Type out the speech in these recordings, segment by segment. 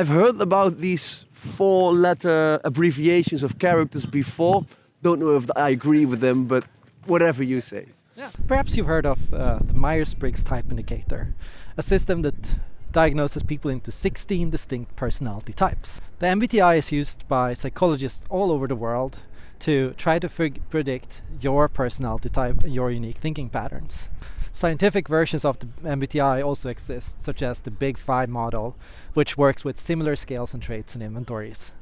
I've heard about these four letter abbreviations of characters before. Don't know if I agree with them, but whatever you say. Yeah. Perhaps you've heard of uh, the Myers Briggs Type Indicator, a system that diagnoses people into 16 distinct personality types. The MBTI is used by psychologists all over the world to try to predict your personality type and your unique thinking patterns. Scientific versions of the MBTI also exist, such as the Big Five model, which works with similar scales and traits and inventories.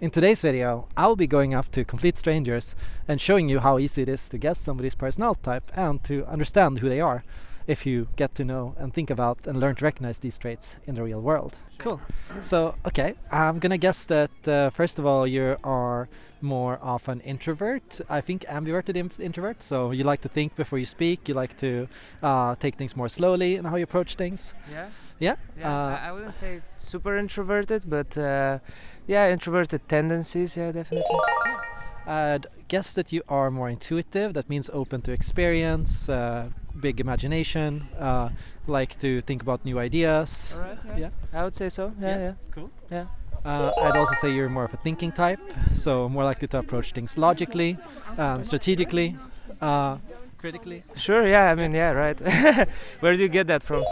In today's video, I'll be going up to complete strangers and showing you how easy it is to guess somebody's personality type and to understand who they are if you get to know and think about and learn to recognize these traits in the real world. Cool. So, okay, I'm gonna guess that uh, first of all, you are more of an introvert. I think ambiverted introvert. So you like to think before you speak. You like to uh, take things more slowly and how you approach things. Yeah. Yeah. yeah uh, I wouldn't say super introverted, but uh, yeah, introverted tendencies. Yeah, definitely. I'd guess that you are more intuitive. That means open to experience, uh, big imagination, uh, like to think about new ideas. All right, yeah. yeah. I would say so. Yeah, yeah. yeah. Cool. Yeah. Uh, I'd also say you're more of a thinking type, so more likely to approach things logically and strategically. Uh, critically? Sure, yeah, I mean, yeah, right. Where do you get that from?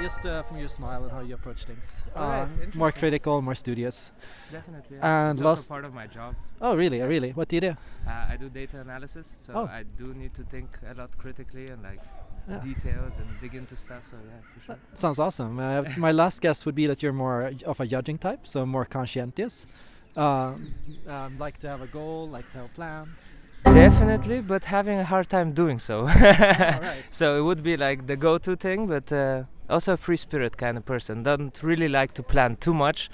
Just uh, from your smile and how you approach things. Uh, more critical, more studious. Definitely. Yeah. And it's last part of my job. Oh, really? Really? What do you do? Uh, I do data analysis, so oh. I do need to think a lot critically and like yeah. details and dig into stuff. So yeah, for sure. That sounds awesome. Uh, my last guess would be that you're more of a judging type, so more conscientious. Um, um, like to have a goal, like to have a plan. Definitely, but having a hard time doing so. right. So it would be like the go-to thing, but uh, also a free spirit kind of person. Don't really like to plan too much.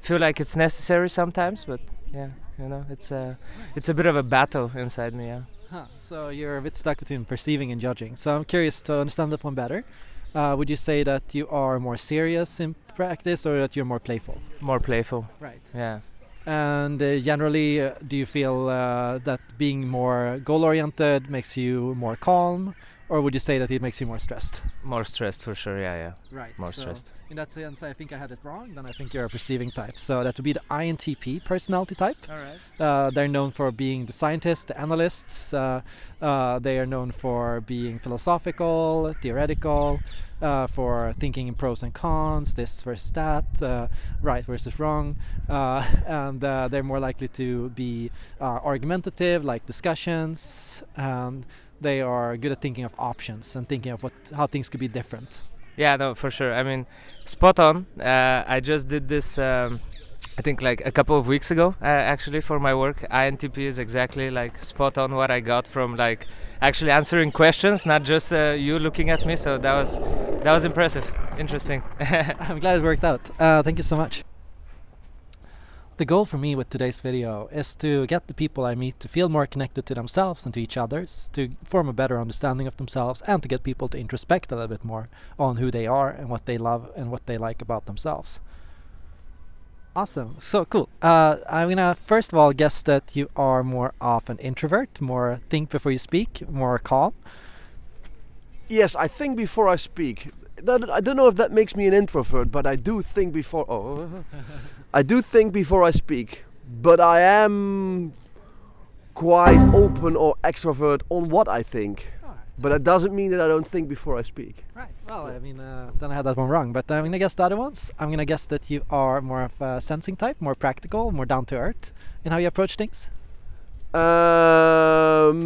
Feel like it's necessary sometimes, but yeah, you know, it's a it's a bit of a battle inside me. Yeah. Huh. So you're a bit stuck between perceiving and judging. So I'm curious to understand that one better. Uh, would you say that you are more serious in practice, or that you're more playful? More playful. Right. Yeah. And uh, generally, uh, do you feel uh, that being more goal oriented makes you more calm, or would you say that it makes you more stressed? More stressed for sure, yeah, yeah. Right. More so stressed. In that sense, I think I had it wrong. Then I think you're a perceiving type. So that would be the INTP personality type. All right. Uh, they're known for being the scientists, the analysts. Uh, uh, they are known for being philosophical, theoretical, uh, for thinking in pros and cons, this versus that, uh, right versus wrong, uh, and they're more likely to be argumentative, like discussions, and they are good at thinking of options and thinking of what how things could be different. Yeah, no, for sure. I mean, spot on. Uh, I just did this. Um, I think like a couple of weeks ago, uh, actually, for my work. INTP is exactly like spot on what I got from like actually answering questions, not just uh, you looking at me. So that was that was impressive, interesting. I'm glad it worked out. Uh, thank you so much. The goal for me with today's video is to get the people I meet to feel more connected to themselves and to each others, to form a better understanding of themselves and to get people to introspect a little bit more on who they are and what they love and what they like about themselves. Awesome, so cool. Uh, I'm gonna first of all guess that you are more of an introvert, more think before you speak, more calm. Yes, I think before I speak. That, I don't know if that makes me an introvert, but I do think before. Oh. I do think before I speak, but I am quite open or extrovert on what I think. But that doesn't mean that I don't think before I speak. Right. Well, I mean, uh, then I had that one wrong. But I'm gonna guess the other ones. I'm gonna guess that you are more of a sensing type, more practical, more down to earth in how you approach things. Um.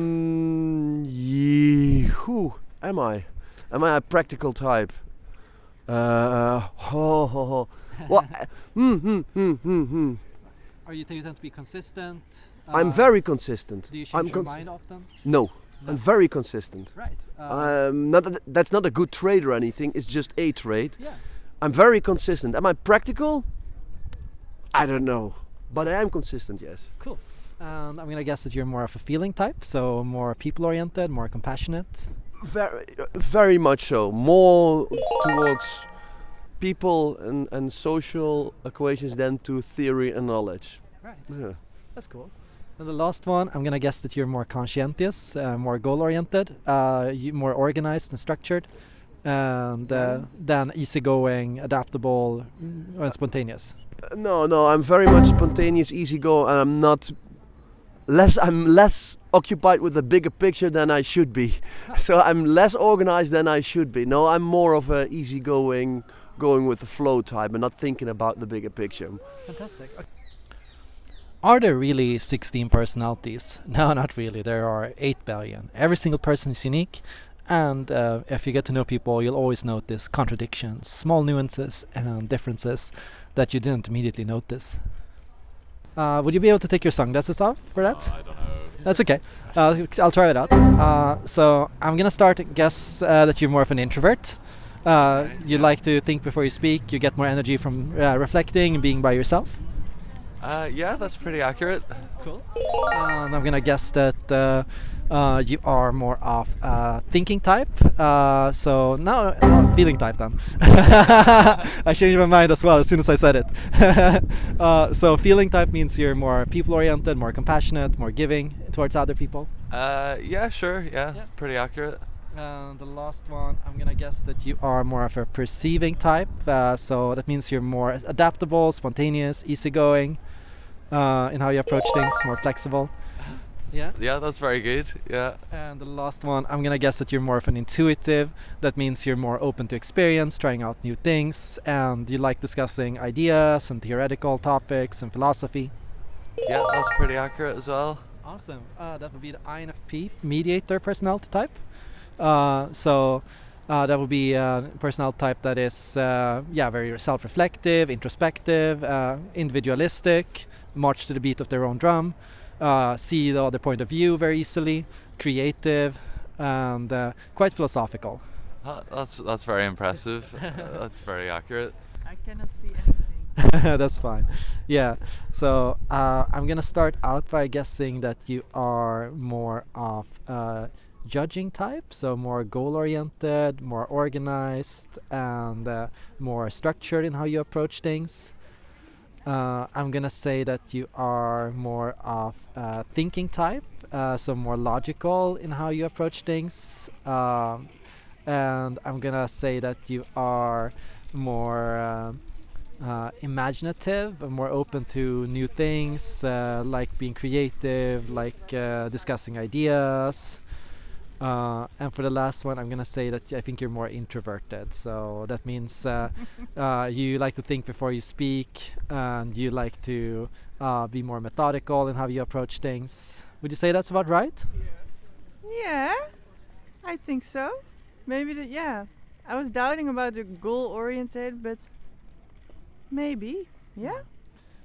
Yeah, who am I? Am I a practical type? Uh. Ho, ho, ho well, mm, mm, mm, mm, mm. Are you, you tend to be consistent? Uh, I'm very consistent. Do you change I'm your mind often? No, no, I'm very consistent. Right. Uh, um, not that, that's not a good trade or anything. It's just a trade. Yeah. I'm very consistent. Am I practical? I don't know, but I am consistent. Yes. Cool. Um, I'm gonna guess that you're more of a feeling type, so more people-oriented, more compassionate. Very, very much so. More towards people and, and social equations than to theory and knowledge. Right. Yeah. That's cool. And the last one, I'm gonna guess that you're more conscientious, uh, more goal-oriented, uh, more organized and structured. and uh, than easygoing, adaptable, and spontaneous. Uh, No, no, I'm very much spontaneous, easy go, and I'm not less. I'm less occupied with the bigger picture than I should be. so I'm less organized than I should be. No, I'm more of a easygoing, going with the flow type, and not thinking about the bigger picture. Fantastic. Are there really 16 personalities? No, not really. There are 8 billion. Every single person is unique, and uh, if you get to know people, you'll always notice contradictions, small nuances, and differences that you didn't immediately notice. Uh, would you be able to take your sunglasses off for that? I don't know. That's okay. Uh, I'll try it out. Uh, so I'm gonna start. Guess uh, that you're more of an introvert. Uh, you like to think before you speak. You get more energy from uh, reflecting and being by yourself. Uh, yeah, that's pretty accurate. Cool. and I'm gonna guess that uh, uh, you are more of a thinking type. Uh, so now, no, feeling type then. I changed my mind as well as soon as I said it. uh, so feeling type means you're more people-oriented, more compassionate, more giving towards other people. Uh, yeah, sure. Yeah, Yeah. pretty accurate. And the last one, I'm gonna guess that you are more of a perceiving type. Uh, so that means you're more adaptable, spontaneous, easygoing uh, in how you approach things, more flexible. Yeah. Yeah, that's very good. Yeah. And the last one, I'm gonna guess that you're more of an intuitive. That means you're more open to experience, trying out new things, and you like discussing ideas and theoretical topics and philosophy. Yeah, that's pretty accurate as well. Awesome. Uh, that would be the INFP mediator personality type. Uh, so uh, that would be a personality type that is, uh, yeah, very self-reflective, introspective, uh, individualistic, march to the beat of their own drum, uh, see the other point of view very easily, creative, and uh, quite philosophical. Uh, that's that's very impressive. Uh, that's very accurate. I cannot see anything. That's fine. Yeah. So uh, I'm gonna start out by guessing that you are more of a judging type, so more goal-oriented, more organized, and uh, more structured in how you approach things. Uh, I'm gonna say that you are more of a thinking type, uh, so more logical in how you approach things. Um, and I'm gonna say that you are more um uh, imaginative, and more open to new things, uh, like being creative, like uh, discussing ideas. Uh, and for the last one, I'm gonna say that I think you're more introverted. So that means uh, uh, you like to think before you speak, and you like to uh, be more methodical in how you approach things. Would you say that's about right? Yeah, I think so. Maybe that. Yeah, I was doubting about the goal oriented, but maybe. Yeah.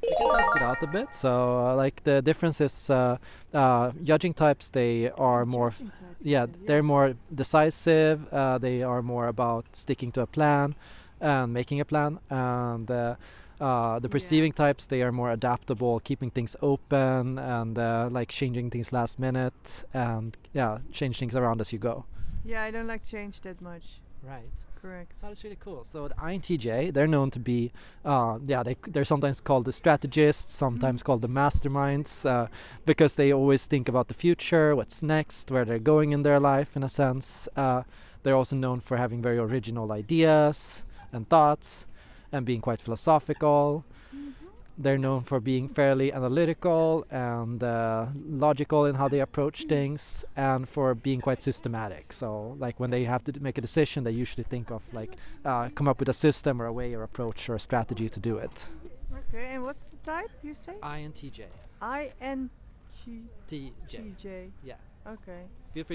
We can test it out a bit. So, uh, like the difference is, uh, uh, judging types they are more, f- Judging type, you yeah, they're more decisive. Uh, they are more about sticking to a plan and making a plan. And uh, uh, the Yeah. perceiving types they are more adaptable, keeping things open and uh, like changing things last minute and yeah, change things around as you go. Yeah, I don't like change that much. Right. Correct. That is really cool. So the INTJ, they're known to be, uh, yeah, they, they're sometimes called the strategists, sometimes called the masterminds, uh, because they always think about the future, what's next, where they're going in their life, in a sense. Uh, they're also known for having very original ideas and thoughts, and being quite philosophical. They're known for being fairly analytical and uh, logical in how they approach things, and for being quite systematic. So, like when they have to make a decision, they usually think of like uh, come up with a system or a way or approach or a strategy to do it. Okay, and what's the type you say? INTJ. I N G TJ. T J. Yeah. Okay. Feel free to